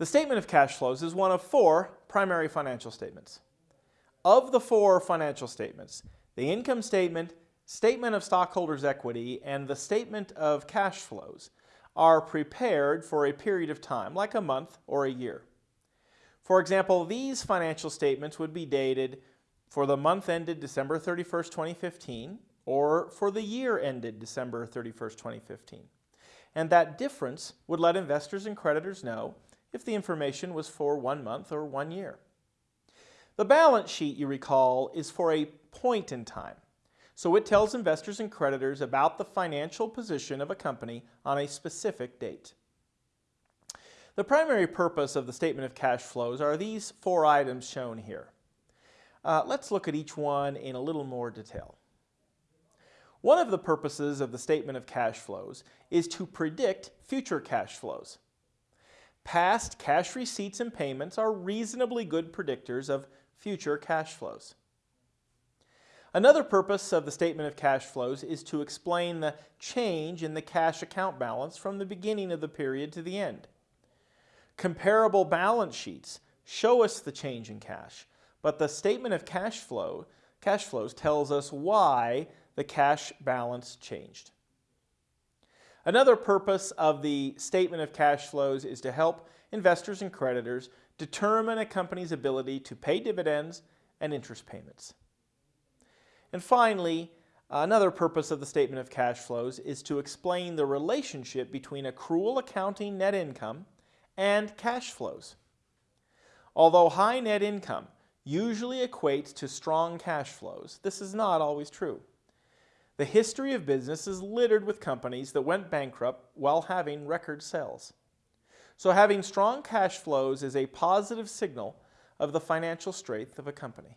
The statement of cash flows is one of four primary financial statements. Of the four financial statements, the income statement, statement of stockholders' equity, and the statement of cash flows are prepared for a period of time, like a month or a year. For example, these financial statements would be dated for the month ended December 31st, 2015, or for the year ended December 31st, 2015. And that difference would let investors and creditors know if the information was for one month or one year. The balance sheet, you recall, is for a point in time. So it tells investors and creditors about the financial position of a company on a specific date. The primary purpose of the statement of cash flows are these four items shown here. Uh, let's look at each one in a little more detail. One of the purposes of the statement of cash flows is to predict future cash flows. Past cash receipts and payments are reasonably good predictors of future cash flows. Another purpose of the statement of cash flows is to explain the change in the cash account balance from the beginning of the period to the end. Comparable balance sheets show us the change in cash, but the statement of cash flow cash flows tells us why the cash balance changed. Another purpose of the statement of cash flows is to help investors and creditors determine a company's ability to pay dividends and interest payments. And finally, another purpose of the statement of cash flows is to explain the relationship between accrual accounting net income and cash flows. Although high net income usually equates to strong cash flows, this is not always true. The history of business is littered with companies that went bankrupt while having record sales. So having strong cash flows is a positive signal of the financial strength of a company.